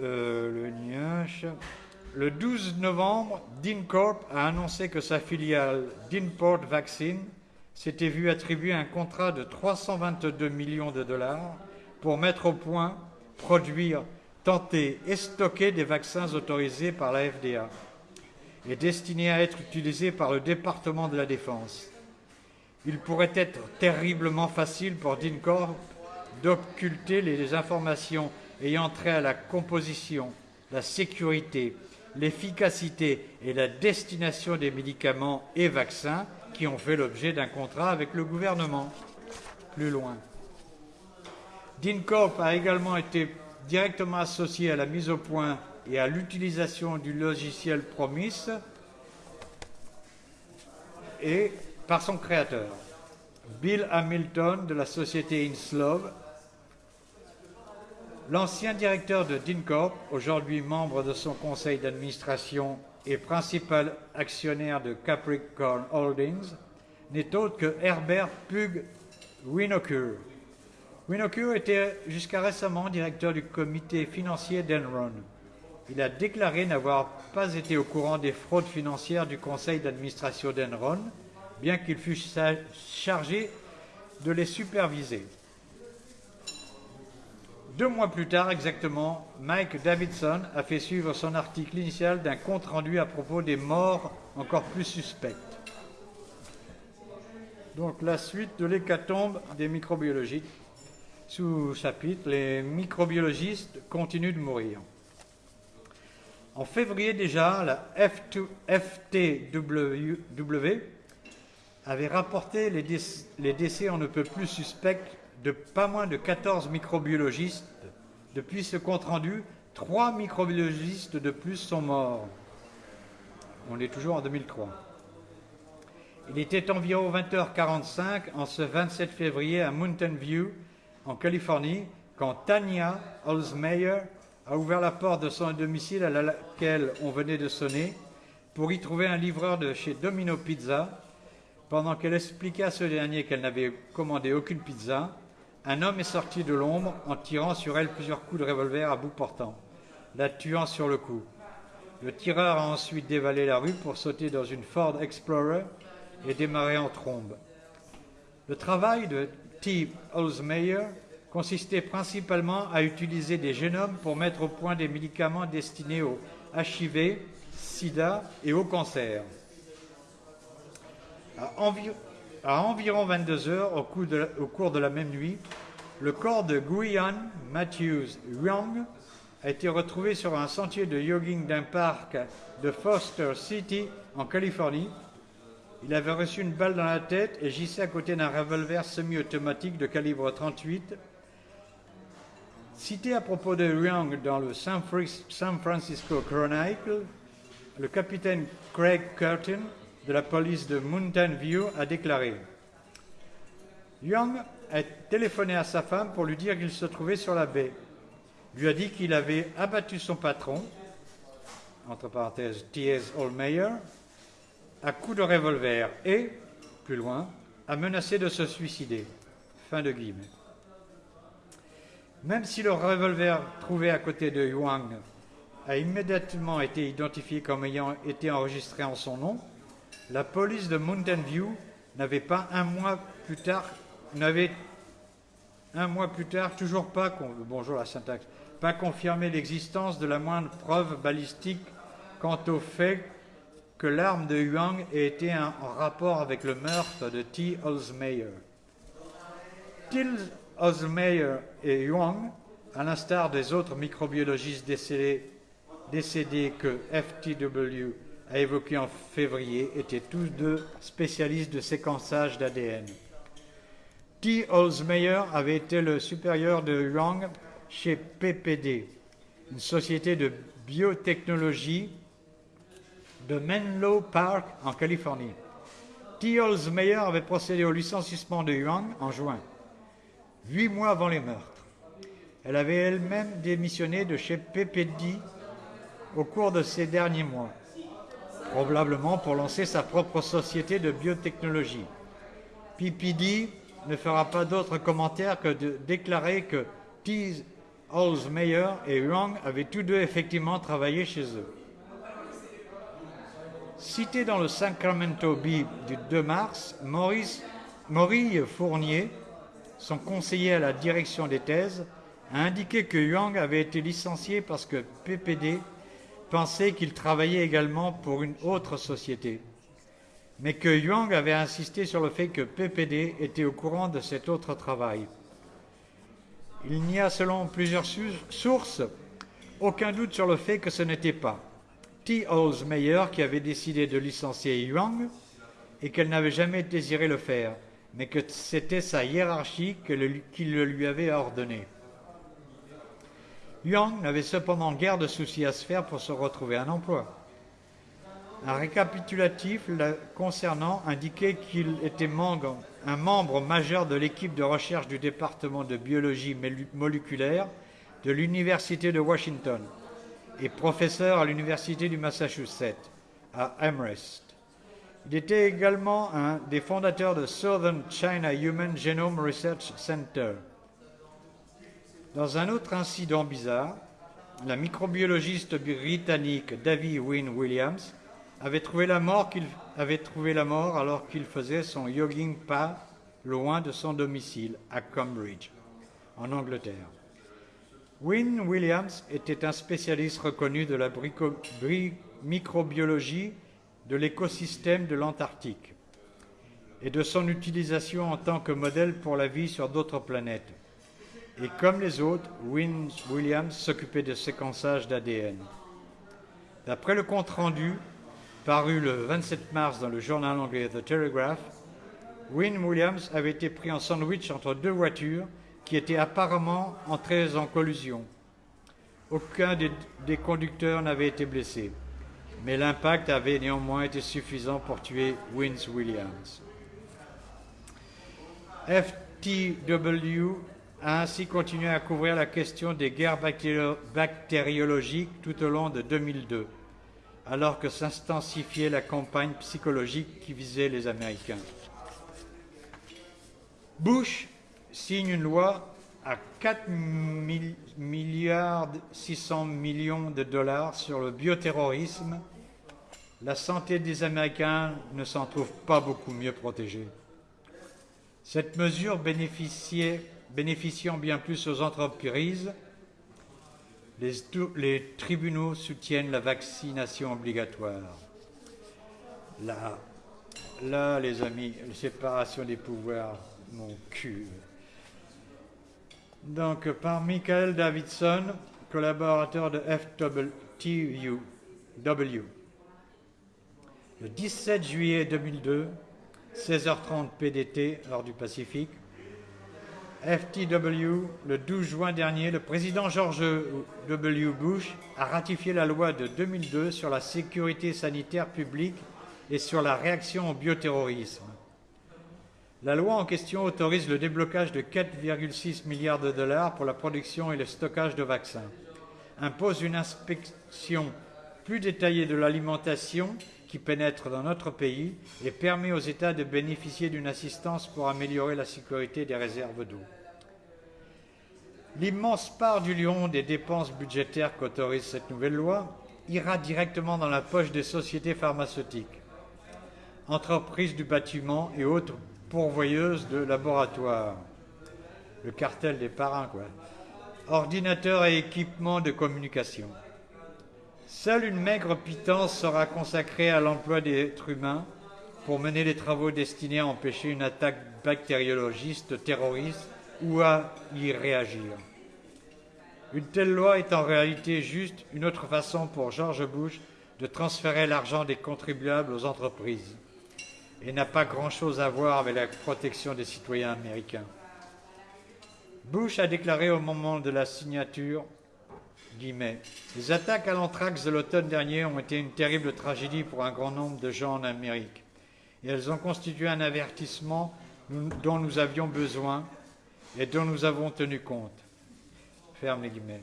euh, le NIH. Le 12 novembre, DynCorp a annoncé que sa filiale DynPort Vaccine s'était vue attribuer un contrat de 322 millions de dollars pour mettre au point, produire, tenter et stocker des vaccins autorisés par la FDA et destinés à être utilisés par le département de la Défense. Il pourrait être terriblement facile pour DynCorp d'occulter les informations ayant trait à la composition, la sécurité, l'efficacité et la destination des médicaments et vaccins qui ont fait l'objet d'un contrat avec le gouvernement. Plus loin. DynCorp a également été directement associé à la mise au point et à l'utilisation du logiciel Promis et par son créateur, Bill Hamilton de la société Inslov, l'ancien directeur de DynCorp, aujourd'hui membre de son conseil d'administration et principal actionnaire de Capricorn Holdings, n'est autre que Herbert Pug Winokur. Winokur était jusqu'à récemment directeur du comité financier d'Enron. Il a déclaré n'avoir pas été au courant des fraudes financières du conseil d'administration d'Enron, bien qu'il fût chargé de les superviser. Deux mois plus tard exactement, Mike Davidson a fait suivre son article initial d'un compte rendu à propos des morts encore plus suspectes. Donc la suite de l'hécatombe des microbiologistes. Sous chapitre, les microbiologistes continuent de mourir. En février déjà, la FTW avait rapporté les décès, on ne peut plus suspects de pas moins de 14 microbiologistes. Depuis ce compte-rendu, trois microbiologistes de plus sont morts. On est toujours en 2003. Il était environ 20h45 en ce 27 février à Mountain View, en Californie, quand Tanya Holzmeyer a ouvert la porte de son domicile à laquelle on venait de sonner pour y trouver un livreur de chez Domino Pizza. Pendant qu'elle expliquait à ce dernier qu'elle n'avait commandé aucune pizza, un homme est sorti de l'ombre en tirant sur elle plusieurs coups de revolver à bout portant, la tuant sur le coup. Le tireur a ensuite dévalé la rue pour sauter dans une Ford Explorer et démarrer en trombe. Le travail de T. Holzmeyer consistait principalement à utiliser des génomes pour mettre au point des médicaments destinés au HIV, sida et au cancer. À, environ 22 heures, au, au, cours de la même nuit, le corps de Guyan Matthews Young a été retrouvé sur un sentier de jogging d'un parc de Foster City en Californie. Il avait reçu une balle dans la tête et gissait à côté d'un revolver semi-automatique de calibre 38 Cité à propos de Young dans le San Francisco Chronicle, le capitaine Craig Curtin de la police de Mountain View a déclaré Young a téléphoné à sa femme pour lui dire qu'il se trouvait sur la baie. Lui a dit qu'il avait abattu son patron, entre parenthèses T.S. Allmeyer, à coups de revolver et, plus loin, a menacé de se suicider. Fin de guillemets. Même si le revolver trouvé à côté de Yuang a immédiatement été identifié comme ayant été enregistré en son nom, la police de Mountain View n'avait pas un mois plus tard, n'avait un mois plus tard toujours pas, bonjour la syntaxe, pas confirmé l'existence de la moindre preuve balistique quant au fait que l'arme de Yuang ait été en rapport avec le meurtre de T. Osmeyer. Osmeyer et Yuang, à l'instar des autres microbiologistes décédés, que FTW a évoqués en février, étaient tous deux spécialistes de séquençage d'ADN. T. Osmeyer avait été le supérieur de Yuang chez PPD, une société de biotechnologie de Menlo Park en Californie. T. Meyer avait procédé au licenciement de Yuang en juin, huit mois avant les meurtres. Elle avait elle-même démissionné de chez PPD au cours de ces derniers mois, probablement pour lancer sa propre société de biotechnologie. PPD ne fera pas d'autre commentaire que de déclarer que T. Meyer et Yuang avaient tous deux effectivement travaillé chez eux. Cité dans le Sacramento Bee du 2 mars, Maurice, Maurice Fournier, son conseiller à la direction des thèses, a indiqué que Yuang avait été licencié parce que PPD pensait qu'il travaillait également pour une autre société, mais que Yuang avait insisté sur le fait que PPD était au courant de cet autre travail. Il n'y a, selon plusieurs sources, aucun doute sur le fait que ce n'était pas. T. Meyer qui avait décidé de licencier Yuang et qu'elle n'avait jamais désiré le faire, mais que c'était sa hiérarchie qui le lui avait ordonné. Yuang n'avait cependant guère de soucis à se faire pour se retrouver un emploi. Un récapitulatif concernant indiquait qu'il était un membre majeur de l'équipe de recherche du département de biologie moléculaire de l'Université de Washington et professeur à l'Université du Massachusetts, à Amherst. Il était également un des fondateurs de Southern China Human Genome Research Center. Dans un autre incident bizarre, la microbiologiste britannique Davy Wynne Williams avait trouvé la mort, alors qu'il faisait son jogging pas loin de son domicile à Cambridge, en Angleterre. Wynne Williams était un spécialiste reconnu de la microbiologie de l'écosystème de l'Antarctique et de son utilisation en tant que modèle pour la vie sur d'autres planètes. Et comme les autres, Wynne Williams s'occupait de séquençage d'ADN. D'après le compte-rendu, paru le 27 mars dans le journal anglais The Telegraph, Wynne Williams avait été pris en sandwich entre deux voitures qui étaient apparemment entrés en collusion. Aucun des, conducteurs n'avait été blessé, mais l'impact avait néanmoins été suffisant pour tuer Wins Williams. FTW a ainsi continué à couvrir la question des guerres bactériologiques tout au long de 2002, alors que s'intensifiait la campagne psychologique qui visait les Américains. Bush signe une loi à 4 milliards 600 millions de dollars sur le bioterrorisme, la santé des Américains ne s'en trouve pas beaucoup mieux protégée. Cette mesure bénéficiant bien plus aux entreprises, les, tribunaux soutiennent la vaccination obligatoire. Là, là, les amis, la séparation des pouvoirs, mon cul. Donc, par Michael Davidson, collaborateur de FWTU. Le 17 juillet 2002, 16h30 PDT, heure du Pacifique, FTW, le 12 juin dernier, le président George W. Bush a ratifié la loi de 2002 sur la sécurité sanitaire publique et sur la réaction au bioterrorisme. La loi en question autorise le déblocage de 4,6 milliards de dollars pour la production et le stockage de vaccins, impose une inspection plus détaillée de l'alimentation qui pénètre dans notre pays et permet aux États de bénéficier d'une assistance pour améliorer la sécurité des réserves d'eau. L'immense part du lion des dépenses budgétaires qu'autorise cette nouvelle loi ira directement dans la poche des sociétés pharmaceutiques, entreprises du bâtiment et autres pourvoyeuses de laboratoires. Le cartel des parrains, quoi. Ordinateurs et équipements de communication. Seule une maigre pitance sera consacrée à l'emploi d'êtres humains pour mener les travaux destinés à empêcher une attaque bactériologiste terroriste ou à y réagir. Une telle loi est en réalité juste une autre façon pour George Bush de transférer l'argent des contribuables aux entreprises et n'a pas grand-chose à voir avec la protection des citoyens américains. Bush a déclaré au moment de la signature Les attaques à l'anthrax de l'automne dernier ont été une terrible tragédie pour un grand nombre de gens en Amérique, et elles ont constitué un avertissement dont nous avions besoin et dont nous avons tenu compte. Ferme les guillemets.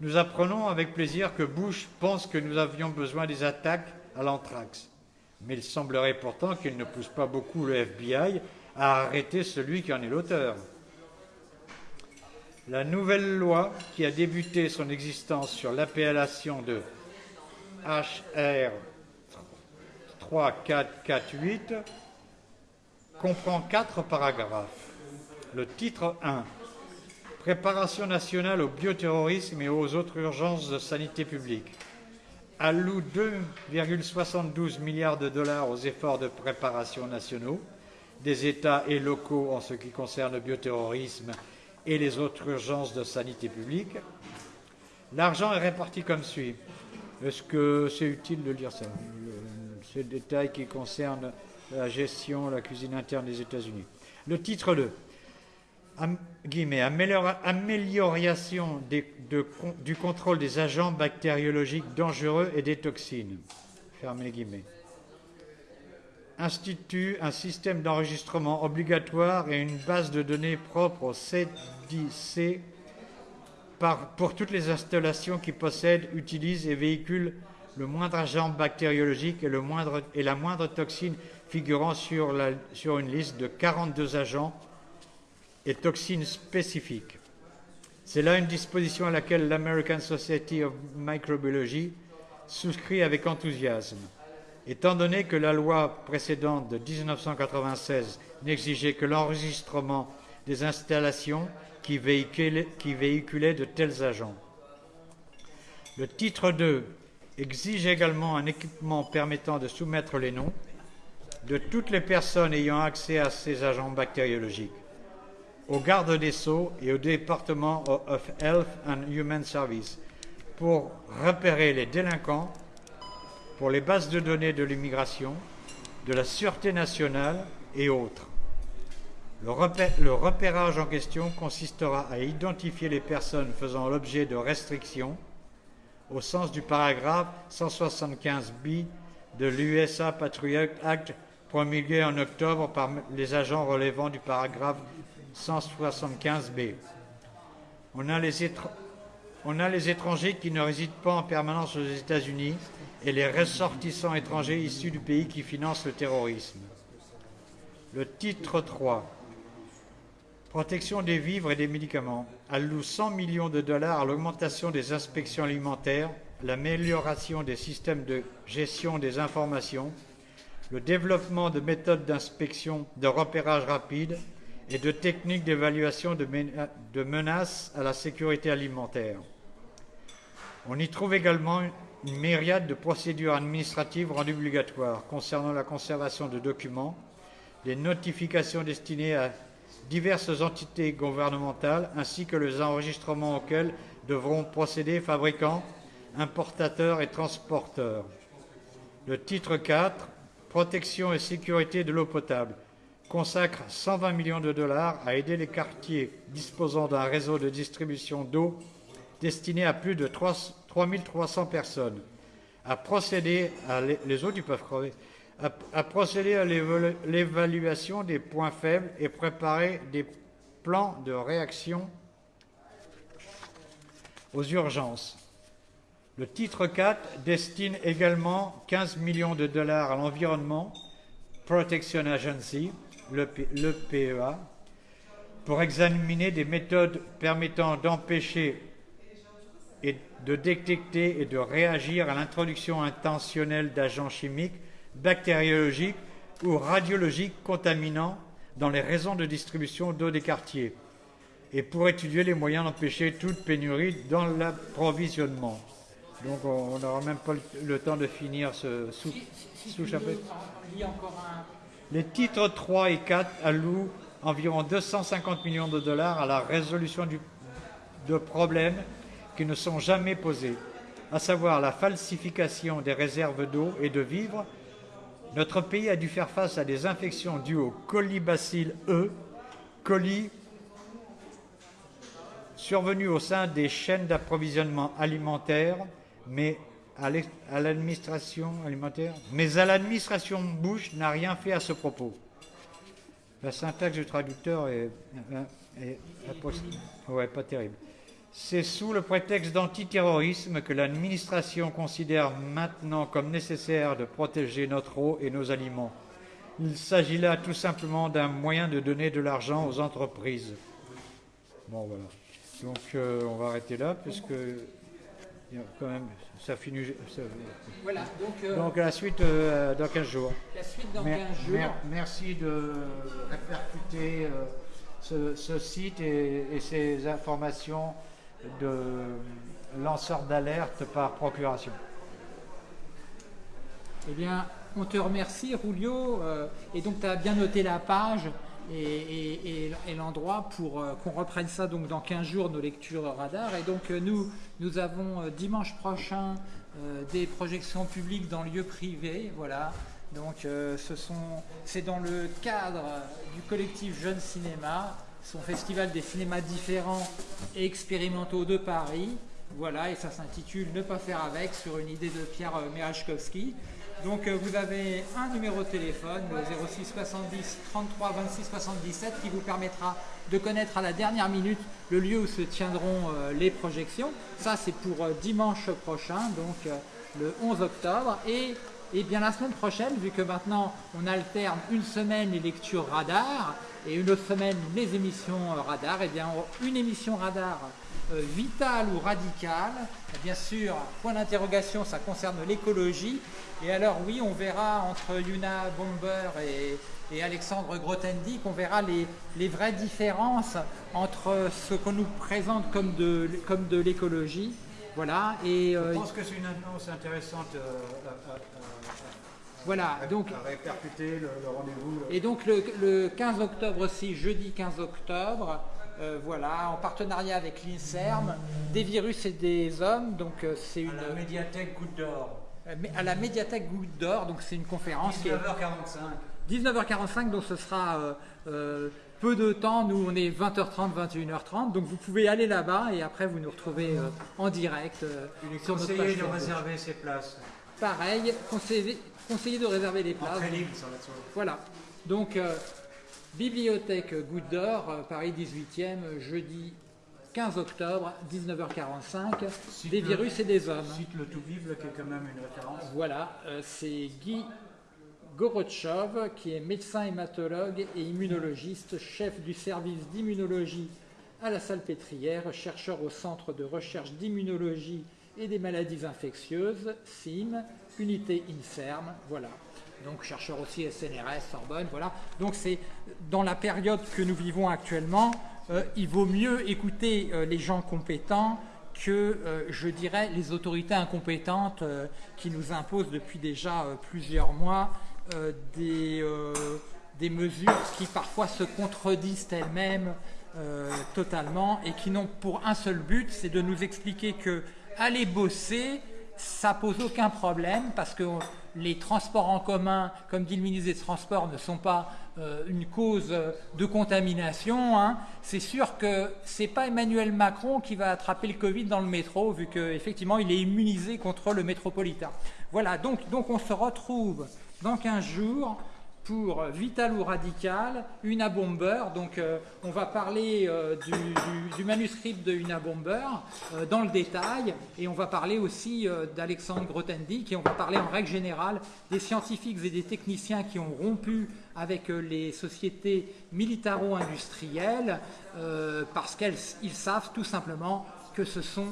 Nous apprenons avec plaisir que Bush pense que nous avions besoin des attaques à l'anthrax. Mais il semblerait pourtant qu'il ne pousse pas beaucoup le FBI à arrêter celui qui en est l'auteur. La nouvelle loi, qui a débuté son existence sur l'appellation de HR 3448, comprend quatre paragraphes. Le titre 1 Préparation nationale au bioterrorisme et aux autres urgences de sanité publique alloue 2,72 milliards de dollars aux efforts de préparation nationaux des États et locaux en ce qui concerne le bioterrorisme et les autres urgences de sanité publique. L'argent est réparti comme suit. Est-ce que c'est utile de lire ça C'est le détail qui concerne la gestion, la cuisine interne des États-Unis? Le titre 2 guillemets, amélioration du contrôle des agents bactériologiques dangereux et des toxines. Fermez guillemets. Institue un système d'enregistrement obligatoire et une base de données propre au CDC pour toutes les installations qui possèdent, utilisent et véhiculent le moindre agent bactériologique et, et la moindre toxine figurant sur, la, sur une liste de 42 agents et toxines spécifiques. C'est là une disposition à laquelle l'American Society of Microbiology souscrit avec enthousiasme. Étant donné que la loi précédente de 1996 n'exigeait que l'enregistrement des installations qui véhiculaient, de tels agents. Le titre 2 exige également un équipement permettant de soumettre les noms de toutes les personnes ayant accès à ces agents bactériologiques au garde des Sceaux et au département of Health and Human Services pour repérer les délinquants, pour les bases de données de l'immigration, de la sûreté nationale et autres. Le, repérage en question consistera à identifier les personnes faisant l'objet de restrictions au sens du paragraphe 175b de l'USA Patriot Act promulgué en octobre par les agents relevant du paragraphe 175b. On a, les on a les étrangers qui ne résident pas en permanence aux États-Unis et les ressortissants étrangers issus du pays qui finance le terrorisme. Le titre 3. Protection des vivres et des médicaments alloue 100 millions de dollars à l'augmentation des inspections alimentaires, l'amélioration des systèmes de gestion des informations, le développement de méthodes d'inspection de repérage rapide et de techniques d'évaluation de, menaces à la sécurité alimentaire. On y trouve également une myriade de procédures administratives rendues obligatoires concernant la conservation de documents, les notifications destinées à diverses entités gouvernementales ainsi que les enregistrements auxquels devront procéder fabricants, importateurs et transporteurs. Le titre 4, Protection et sécurité de l'eau potable, consacre 120 millions de dollars à aider les quartiers disposant d'un réseau de distribution d'eau destiné à plus de 3, 3300 personnes à procéder à les eaux du peuvent crever, à, procéder à l'évaluation des points faibles et préparer des plans de réaction aux urgences. Le titre 4 destine également 15 millions de dollars à l'environnement, Protection Agency, le, PEA, pour examiner des méthodes permettant d'empêcher et de détecter et de réagir à l'introduction intentionnelle d'agents chimiques, bactériologiques ou radiologiques contaminants dans les raisons de distribution d'eau des quartiers et pour étudier les moyens d'empêcher toute pénurie dans l'approvisionnement. Donc on n'aura même pas le temps de finir ce sous-chapitre. Les titres 3 et 4 allouent environ 250 millions de dollars à la résolution du, de problèmes qui ne sont jamais posés, à savoir la falsification des réserves d'eau et de vivres. Notre pays a dû faire face à des infections dues au colibacille E, colis survenus au sein des chaînes d'approvisionnement alimentaire, mais à l'administration alimentaire, mais à l'administration Bush n'a rien fait à ce propos. La syntaxe du traducteur est, ouais, pas terrible. C'est sous le prétexte d'antiterrorisme que l'administration considère maintenant comme nécessaire de protéger notre eau et nos aliments. Il s'agit là tout simplement d'un moyen de donner de l'argent aux entreprises. Bon voilà. Donc euh, on va arrêter là puisque quand même ça finit. voilà, donc, euh, donc, la suite euh, dans 15 jours. La suite dans 15 jours. merci de répercuter ce, site et, ces informations de lanceurs d'alerte par procuration. Eh bien, on te remercie, Rulio. et donc, tu as bien noté la page et, l'endroit pour euh, qu'on reprenne ça donc dans 15 jours, nos lectures radar. Et donc euh, nous, nous avons euh, dimanche prochain des projections publiques dans lieux privés. Voilà. Donc c'est dans le cadre du collectif Jeune Cinéma, son festival des cinémas différents et expérimentaux de Paris. Voilà, et ça s'intitule Ne pas faire avec sur une idée de Pierre Merachkowski. Donc euh, vous avez un numéro de téléphone, le 06 70 33 26 77, qui vous permettra de connaître à la dernière minute le lieu où se tiendront euh, les projections. Ça c'est pour euh, dimanche prochain, donc le 11 octobre. Et, et, bien la semaine prochaine, vu que maintenant on alterne une semaine les lectures radar et une autre semaine les émissions radar, et eh bien une émission radar vitale ou radicale. Bien sûr, point d'interrogation, ça concerne l'écologie. Et alors oui, on verra entre Yuna Bomber et, Alexandre Grothendieck, on verra les, vraies différences entre ce qu'on nous présente comme de, l'écologie. Voilà, et, Je euh, pense que c'est une annonce intéressante euh, voilà, donc, répercuter le, rendez-vous. Et donc le, 15 octobre aussi, jeudi 15 octobre, euh, voilà, en partenariat avec l'INSERM, des virus et des hommes. Donc c'est une. la médiathèque Goutte d'Or. Euh, à la médiathèque Goutte d'Or, donc c'est une conférence 19h45. 19h45, donc ce sera euh, euh, peu de temps, nous on est 20h30, 21h30, donc vous pouvez aller là-bas et après vous nous retrouvez en direct Il est conseillé de réserver ses places. Pareil, conseillé, de réserver les places. Voilà, donc bibliothèque Goutte d'Or, Paris 18e, jeudi 15 octobre, 19h45, des virus et des hommes. Cite le tout vive, qui est quand même une référence. Voilà, euh, c'est Guy Gorotchov, qui est médecin hématologue et immunologiste, chef du service d'immunologie à la Salpêtrière, chercheur au Centre de recherche d'immunologie et des maladies infectieuses, CIM, unité INSERM, voilà. Donc chercheur aussi SNRS, Sorbonne, voilà. Donc c'est dans la période que nous vivons actuellement, euh, il vaut mieux écouter euh, les gens compétents que, euh, je dirais, les autorités incompétentes qui nous imposent depuis déjà plusieurs mois des, mesures qui parfois se contredisent elles-mêmes totalement et qui n'ont pour un seul but, c'est de nous expliquer que aller bosser, ça pose aucun problème parce que les transports en commun, comme dit le ministre des Transports, ne sont pas euh, une cause de contamination. Hein. C'est sûr que ce n'est pas Emmanuel Macron qui va attraper le Covid dans le métro, vu qu'effectivement il est immunisé contre le métropolitain. Voilà, donc, donc on se retrouve dans 15 jours pour Vital ou Radical, Una Bomber. Donc euh, on va parler euh, du, manuscrit de Una Bomber euh, dans le détail et on va parler aussi d'Alexandre Grothendieck et on va parler en règle générale des scientifiques et des techniciens qui ont rompu avec les sociétés militaro-industrielles parce qu'ils savent tout simplement que ce sont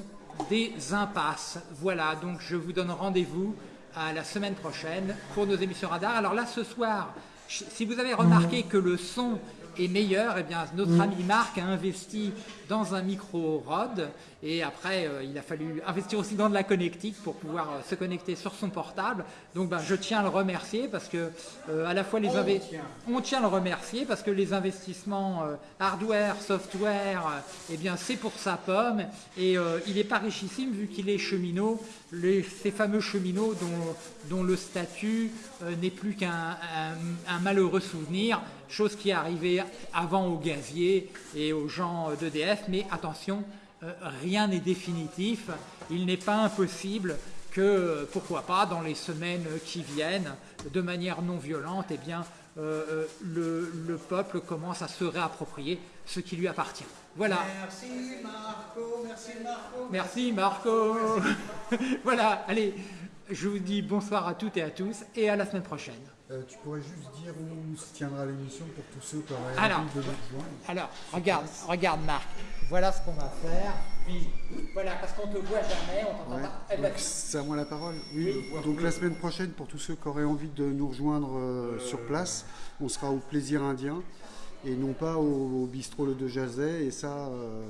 des impasses. Voilà, donc je vous donne rendez-vous à la semaine prochaine pour nos émissions radar. Alors là, ce soir, si vous avez remarqué que le son est meilleur, eh bien, notre ami Marc a investi dans un micro Rode. Et après, euh, il a fallu investir aussi dans de la connectique pour pouvoir euh, se connecter sur son portable. Donc, ben, je tiens à le remercier parce que euh, à la fois les inve- on tient à le remercier parce que les investissements hardware, software, eh bien, c'est pour sa pomme. Et il n'est pas richissime vu qu'il est cheminot, les- ces fameux cheminots dont, dont le statut n'est plus qu'un un- un malheureux souvenir, chose qui est arrivée avant aux gaziers et aux gens d'EDF, mais attention, euh, rien n'est définitif, il n'est pas impossible que, pourquoi pas, dans les semaines qui viennent, de manière non violente, eh bien, euh, euh, le, le peuple commence à se réapproprier ce qui lui appartient. Voilà. Merci Marco, merci Marco. Merci Marco. voilà, allez, je vous dis bonsoir à toutes et à tous et à la semaine prochaine. Euh, tu pourrais juste dire où se tiendra l'émission pour tous ceux qui auraient Alors. envie de nous rejoindre Alors, regarde, regarde Marc, voilà ce qu'on va faire. Puis, voilà, parce qu'on te voit jamais, on t'entend Ouais. pas. Eh ben, c'est à moi la parole. Oui. Oui. Donc la semaine prochaine, pour tous ceux qui auraient envie de nous rejoindre euh, sur place, on sera au Plaisir Indien et non pas au, bistrot De Jazet. Et ça, euh,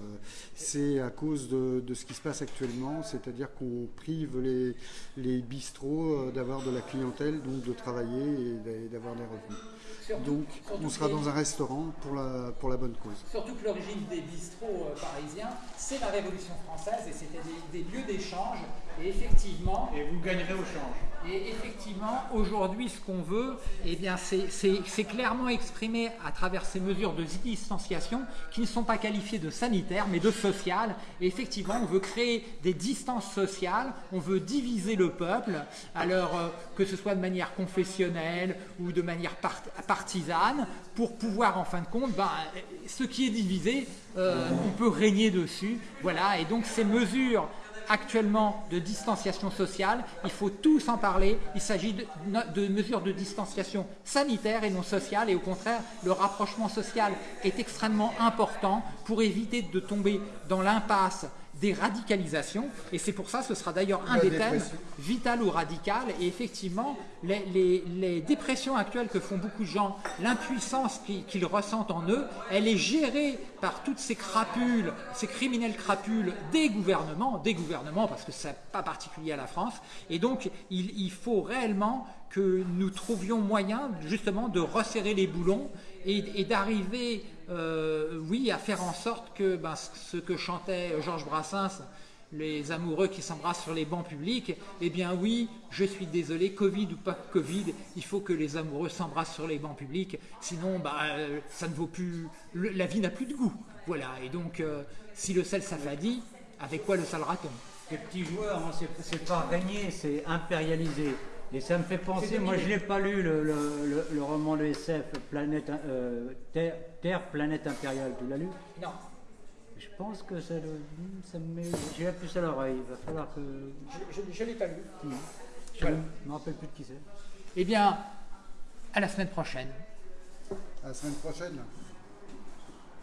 c'est à cause de, ce qui se passe actuellement, c'est-à-dire qu'on prive les, les bistrots euh, d'avoir de la clientèle, donc de travailler et d'a- d'avoir des revenus. Surtout- Donc surtout on sera dans un restaurant pour la, pour la bonne cause. Surtout que l'origine des bistrots euh, parisiens, c'est la Révolution française et c'était des, des lieux d'échange. Et effectivement, Et vous gagnerez au change. Et effectivement, aujourd'hui, ce qu'on veut, eh bien, c'est- c'est c'est clairement exprimé à travers ces mesures de distanciation qui ne sont pas qualifiées de sanitaires, mais de sociales. Et effectivement, on veut créer des distances sociales, on veut diviser le peuple, alors euh, que ce soit de manière confessionnelle ou de manière part- partisane, pour pouvoir, en fin de compte, ben, ce qui est divisé, euh, on peut régner dessus. Voilà, et donc ces mesures actuellement de distanciation sociale, il faut tous en parler. Il s'agit de, de mesures de distanciation sanitaire et non sociale. Et au contraire, le rapprochement social est extrêmement important pour éviter de tomber dans l'impasse des radicalisations. Et c'est pour ça, ce sera d'ailleurs un des thèmes, vital ou radical. Et effectivement, les, les- les dépressions actuelles que font beaucoup de gens, l'impuissance qu'ils qu'ils ressentent en eux, elle est gérée par toutes ces crapules, ces criminels crapules des gouvernements, des gouvernements, parce que c'est pas particulier à la France. Et donc, il, il faut réellement que nous trouvions moyen justement de resserrer les boulons et, et d'arriver, euh, oui, à faire en sorte que ben, ce que chantait Georges Brassens, les amoureux qui s'embrassent sur les bancs publics, eh bien oui, je suis désolé, Covid ou pas Covid, il faut que les amoureux s'embrassent sur les bancs publics, sinon bah, euh, ça ne vaut plus, le- la vie n'a plus de goût. Voilà, et donc euh, si le sel s'affadit, avec quoi le sale raton Les petits joueurs, hein, c'est- pas régner, c'est impérialiser. Et ça me fait penser, moi je n'ai pas lu le, le- le- le roman de SF, Planète, euh, Terre, Terre, Planète Impériale, tu l'as lu Non, Je pense que ça, le- ça me met. J'ai la puce à l'oreille, il va falloir que. je ne l'ai pas lu. Je Voilà. ne me rappelle plus de qui c'est. Eh bien, à la semaine prochaine. À la semaine prochaine.